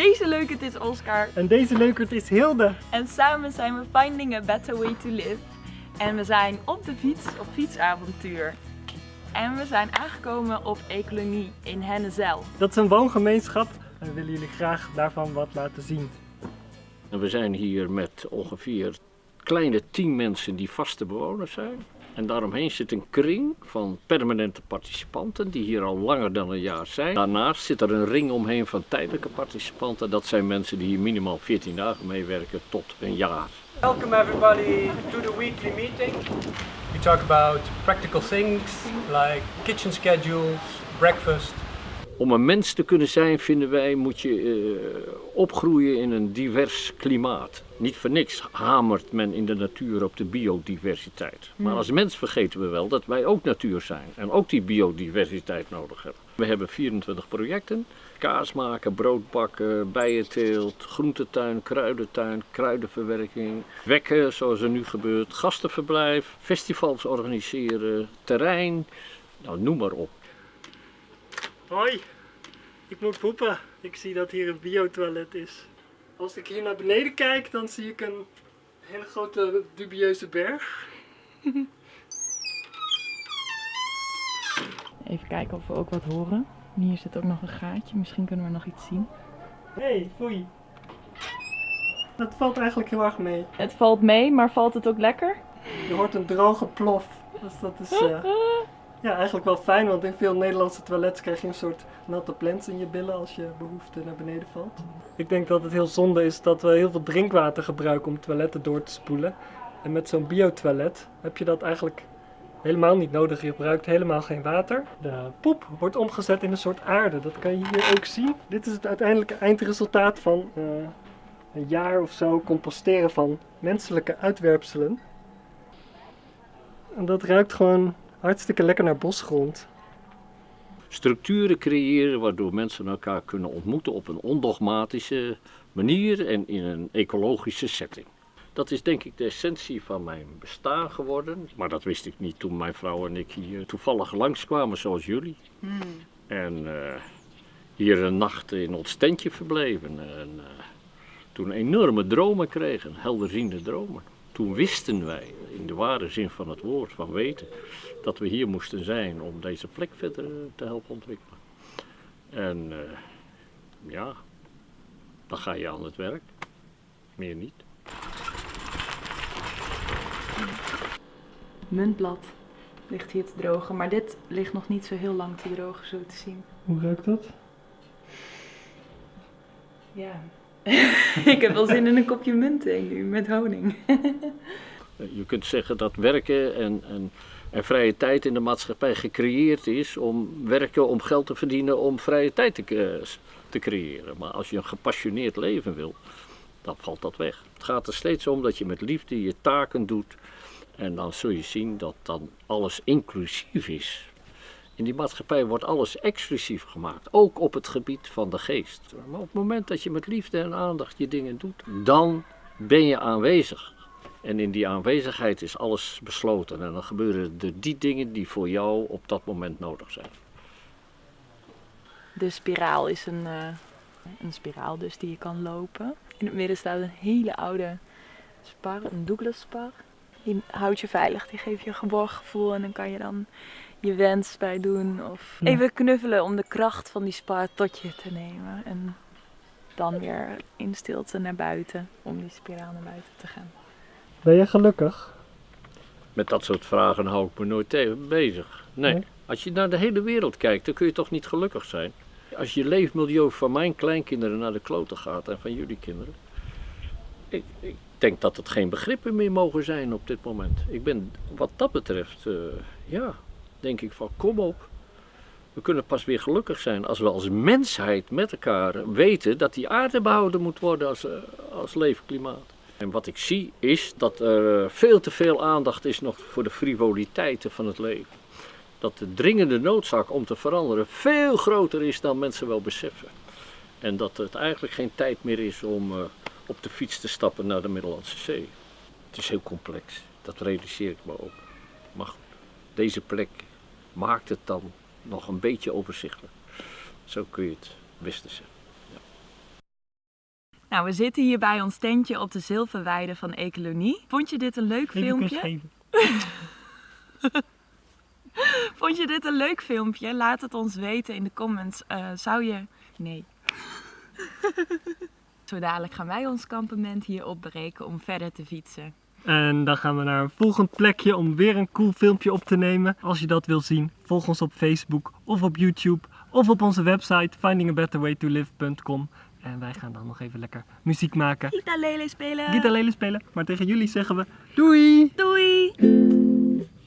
Deze leukert is Oscar. En deze leukert is Hilde. En samen zijn we Finding a Better Way to Live. En we zijn op de fiets op fietsavontuur. En we zijn aangekomen op Ecolonie in Hennezel. Dat is een woongemeenschap en we willen jullie graag daarvan wat laten zien. En we zijn hier met ongeveer kleine tien mensen die vaste bewoners zijn. En daaromheen zit een kring van permanente participanten die hier al langer dan een jaar zijn. Daarnaast zit er een ring omheen van tijdelijke participanten. Dat zijn mensen die hier minimaal 14 dagen meewerken tot een jaar. Welcome everybody to the weekly meeting. We talk about practical things like kitchen schedules, breakfast. Om een mens te kunnen zijn, vinden wij, moet je uh, opgroeien in een divers klimaat. Niet voor niks hamert men in de natuur op de biodiversiteit. Maar als mens vergeten we wel dat wij ook natuur zijn en ook die biodiversiteit nodig hebben. We hebben 24 projecten. Kaas maken, brood bakken, bijenteelt, groentetuin, kruidentuin, kruidenverwerking, wekken zoals er nu gebeurt, gastenverblijf, festivals organiseren, terrein, nou noem maar op. Hoi, ik moet poepen. Ik zie dat hier een biotoilet is. Als ik hier naar beneden kijk, dan zie ik een hele grote dubieuze berg. Even kijken of we ook wat horen. Hier zit ook nog een gaatje, misschien kunnen we nog iets zien. Hé, hey, foei. Dat valt eigenlijk heel erg mee. Het valt mee, maar valt het ook lekker? Je hoort een droge plof. Dus dat is uh, ja, eigenlijk wel fijn, want in veel Nederlandse toilets krijg je een soort natte plens in je billen als je behoefte naar beneden valt. Ik denk dat het heel zonde is dat we heel veel drinkwater gebruiken om toiletten door te spoelen. En met zo'n biotoilet heb je dat eigenlijk helemaal niet nodig. Je gebruikt helemaal geen water. De poep wordt omgezet in een soort aarde. Dat kan je hier ook zien. Dit is het uiteindelijke eindresultaat van uh, een jaar of zo composteren van menselijke uitwerpselen. En dat ruikt gewoon hartstikke lekker naar bosgrond. Structuren creëren waardoor mensen elkaar kunnen ontmoeten op een ondogmatische manier en in een ecologische setting. Dat is denk ik de essentie van mijn bestaan geworden. Maar dat wist ik niet toen mijn vrouw en ik hier toevallig langskwamen zoals jullie. Hmm. En uh, hier een nacht in ons tentje verbleven. En uh, toen enorme dromen kregen, helderziende dromen. Toen wisten wij, in de ware zin van het woord, van weten, dat we hier moesten zijn om deze plek verder te helpen ontwikkelen. En uh, ja, dan ga je aan het werk. Meer niet. Muntblad ligt hier te drogen, maar dit ligt nog niet zo heel lang te drogen, zo te zien. Hoe ruikt dat? Ja, ik heb wel zin in een kopje munt nu met honing. Je kunt zeggen dat werken en, en, en, vrije tijd in de maatschappij gecreëerd is om werken, om geld te verdienen, om vrije tijd te, te creëren. Maar als je een gepassioneerd leven wil, dan valt dat weg. Het gaat er steeds om dat je met liefde je taken doet. En dan zul je zien dat dan alles inclusief is. In die maatschappij wordt alles exclusief gemaakt, ook op het gebied van de geest. Maar op het moment dat je met liefde en aandacht je dingen doet, dan ben je aanwezig. En in die aanwezigheid is alles besloten en dan gebeuren er die dingen die voor jou op dat moment nodig zijn. De spiraal is een, uh, een spiraal dus die je kan lopen. In het midden staat een hele oude spar, een Douglas spar. Die houdt je veilig, die geeft je een geborgen gevoel en dan kan je dan je wens bij doen. Of even knuffelen om de kracht van die spar tot je te nemen. En dan weer in stilte naar buiten om die spiraal naar buiten te gaan. Ben je gelukkig? Met dat soort vragen hou ik me nooit tegen bezig. Nee. nee. Als je naar de hele wereld kijkt, dan kun je toch niet gelukkig zijn. Als je leefmilieu van mijn kleinkinderen naar de kloten gaat en van jullie kinderen. Ik, ik denk dat het geen begrippen meer mogen zijn op dit moment. Ik ben wat dat betreft, uh, ja, denk ik van kom op. We kunnen pas weer gelukkig zijn als we als mensheid met elkaar weten dat die aarde behouden moet worden als, uh, als leefklimaat. En wat ik zie is dat er veel te veel aandacht is nog voor de frivoliteiten van het leven. Dat de dringende noodzaak om te veranderen veel groter is dan mensen wel beseffen. En dat het eigenlijk geen tijd meer is om op de fiets te stappen naar de Middellandse Zee. Het is heel complex, dat realiseer ik me ook. Maar goed, deze plek maakt het dan nog een beetje overzichtelijk. Zo kun je het beste zeggen. Nou, we zitten hier bij ons tentje op de Zilverweide van Ecolonie. Vond je dit een leuk Even filmpje? Vond je dit een leuk filmpje? Laat het ons weten in de comments. Eh, zou je... Nee. Zo dadelijk gaan wij ons kampement hier opbreken om verder te fietsen. En dan gaan we naar een volgend plekje om weer een cool filmpje op te nemen. Als je dat wil zien, volg ons op Facebook of op YouTube of op onze website findingabetterwaytolive.com. En wij gaan dan nog even lekker muziek maken. Gita Lele spelen! Gita Lele spelen, maar tegen jullie zeggen we doei! Doei!